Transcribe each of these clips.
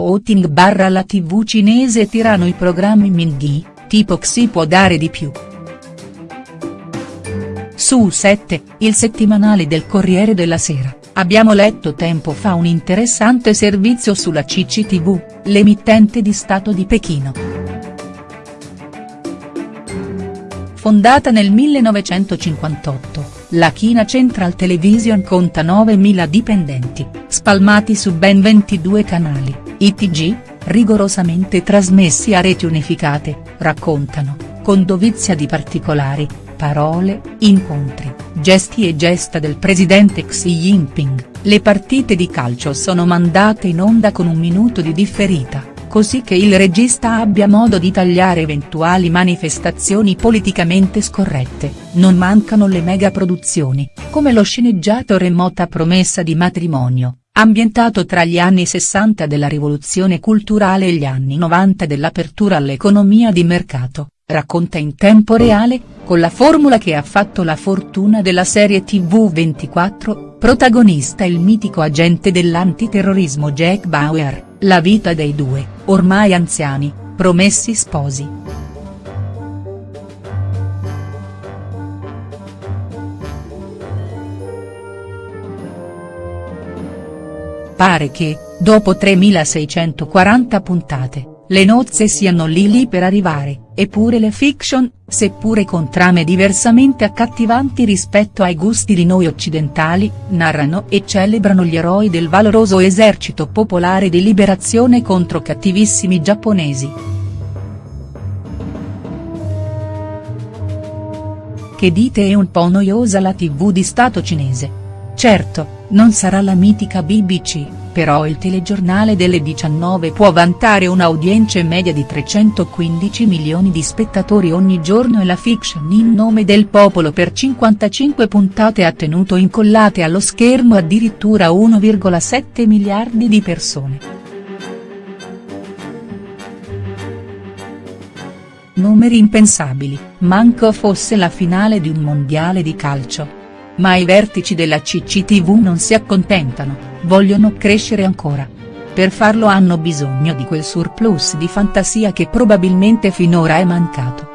voting barra la tv cinese tirano i programmi Minghi, tipo Xi può dare di più. Su 7, il settimanale del Corriere della Sera, abbiamo letto tempo fa un interessante servizio sulla CCTV, l'emittente di Stato di Pechino. Fondata nel 1958, la China Central Television conta 9.000 dipendenti, spalmati su ben 22 canali, ITG, rigorosamente trasmessi a reti unificate, raccontano, con dovizia di particolari, parole, incontri, gesti e gesta del presidente Xi Jinping, le partite di calcio sono mandate in onda con un minuto di differita così che il regista abbia modo di tagliare eventuali manifestazioni politicamente scorrette, non mancano le megaproduzioni, come lo sceneggiato Remota promessa di matrimonio, ambientato tra gli anni 60 della rivoluzione culturale e gli anni 90 dell'apertura all'economia di mercato, racconta in tempo reale, con la formula che ha fatto la fortuna della serie tv 24, protagonista il mitico agente dell'antiterrorismo Jack Bauer la vita dei due, ormai anziani, promessi sposi. Pare che, dopo 3640 puntate, le nozze siano lì lì per arrivare, eppure le fiction, seppure con trame diversamente accattivanti rispetto ai gusti di noi occidentali, narrano e celebrano gli eroi del valoroso esercito popolare di liberazione contro cattivissimi giapponesi. Che dite è un po' noiosa la tv di Stato cinese. Certo, non sarà la mitica BBC però il telegiornale delle 19 può vantare un'audience media di 315 milioni di spettatori ogni giorno e la fiction in nome del popolo per 55 puntate ha tenuto incollate allo schermo addirittura 1,7 miliardi di persone. Numeri impensabili, manco fosse la finale di un mondiale di calcio. Ma i vertici della CCTV non si accontentano, vogliono crescere ancora. Per farlo hanno bisogno di quel surplus di fantasia che probabilmente finora è mancato.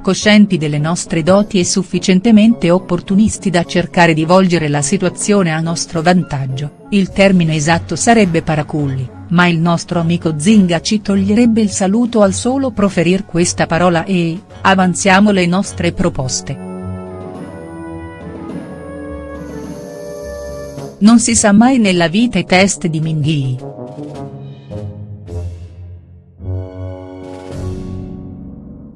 Coscienti delle nostre doti e sufficientemente opportunisti da cercare di volgere la situazione a nostro vantaggio, il termine esatto sarebbe paraculli ma il nostro amico Zinga ci toglierebbe il saluto al solo proferir questa parola e, avanziamo le nostre proposte. Non si sa mai nella vita i test di Minghi.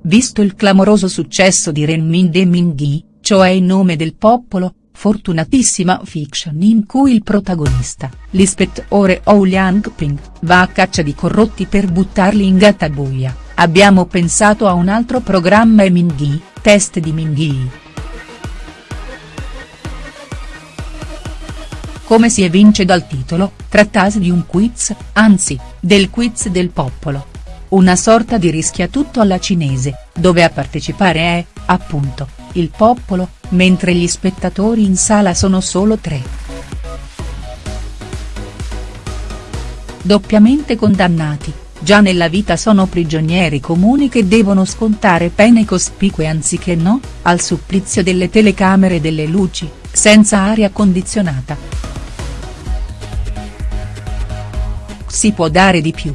Visto il clamoroso successo di Renmin de Minghi, cioè in nome del popolo, fortunatissima fiction in cui il protagonista, l'ispettore Ou Liang-ping, va a caccia di corrotti per buttarli in gattabuia, abbiamo pensato a un altro programma e Minghi, test di Minghi. Come si evince dal titolo, trattasi di un quiz, anzi, del quiz del popolo. Una sorta di rischia tutto alla cinese, dove a partecipare è, appunto, il popolo, mentre gli spettatori in sala sono solo tre. Doppiamente condannati, già nella vita sono prigionieri comuni che devono scontare pene cospicue anziché no, al supplizio delle telecamere e delle luci, senza aria condizionata. Si può dare di più.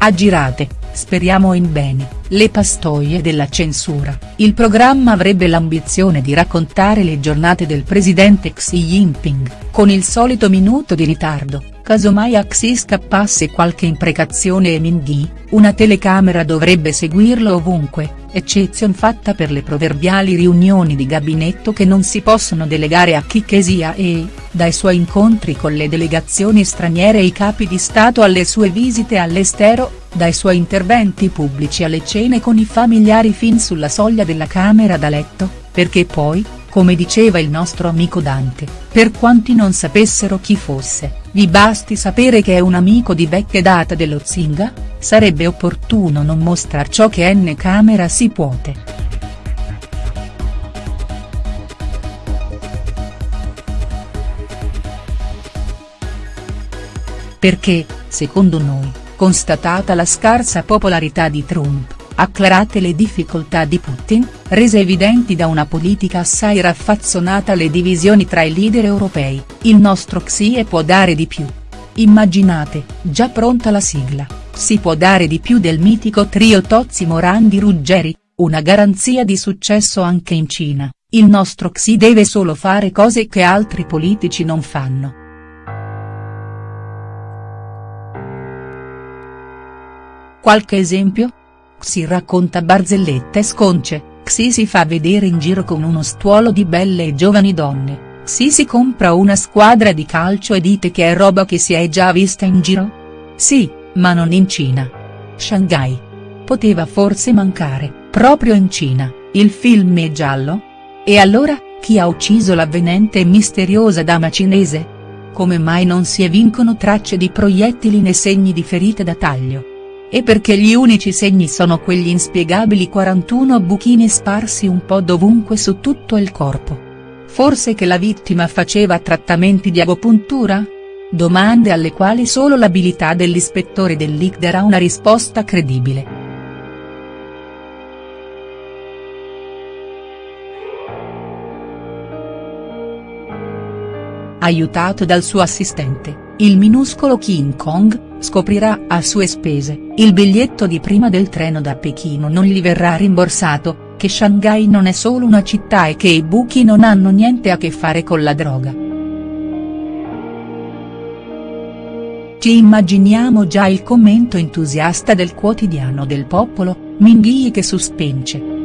Aggirate, speriamo in bene, le pastoie della censura, il programma avrebbe l'ambizione di raccontare le giornate del presidente Xi Jinping, con il solito minuto di ritardo, casomai a Xi scappasse qualche imprecazione e Minghi, una telecamera dovrebbe seguirlo ovunque, eccezion fatta per le proverbiali riunioni di gabinetto che non si possono delegare a chi che sia e, dai suoi incontri con le delegazioni straniere e i capi di Stato alle sue visite all'estero, dai suoi interventi pubblici alle cene con i familiari fin sulla soglia della camera da letto, perché poi, come diceva il nostro amico Dante, per quanti non sapessero chi fosse, vi basti sapere che è un amico di vecchia data dello Zinga, sarebbe opportuno non mostrar ciò che n camera si puote. Perché, secondo noi, constatata la scarsa popolarità di Trump, acclarate le difficoltà di Putin, rese evidenti da una politica assai raffazzonata le divisioni tra i leader europei, il nostro XIE può dare di più. Immaginate, già pronta la sigla, si può dare di più del mitico trio Tozzi Morandi Ruggeri, una garanzia di successo anche in Cina, il nostro XI deve solo fare cose che altri politici non fanno. Qualche esempio? Xi racconta barzellette sconce, Xi si fa vedere in giro con uno stuolo di belle e giovani donne, Xi si compra una squadra di calcio e dite che è roba che si è già vista in giro? Sì, ma non in Cina. Shanghai. Poteva forse mancare, proprio in Cina, il film è giallo? E allora, chi ha ucciso l'avvenente e misteriosa dama cinese? Come mai non si evincono tracce di proiettili né segni di ferite da taglio? E perché gli unici segni sono quegli inspiegabili 41 buchini sparsi un po' dovunque su tutto il corpo? Forse che la vittima faceva trattamenti di agopuntura? Domande alle quali solo l'abilità dell'ispettore del leak darà una risposta credibile. Aiutato dal suo assistente, il minuscolo King Kong, scoprirà a sue spese, il biglietto di prima del treno da Pechino non gli verrà rimborsato, che Shanghai non è solo una città e che i buchi non hanno niente a che fare con la droga. Ci immaginiamo già il commento entusiasta del quotidiano del popolo, Minghii che suspense.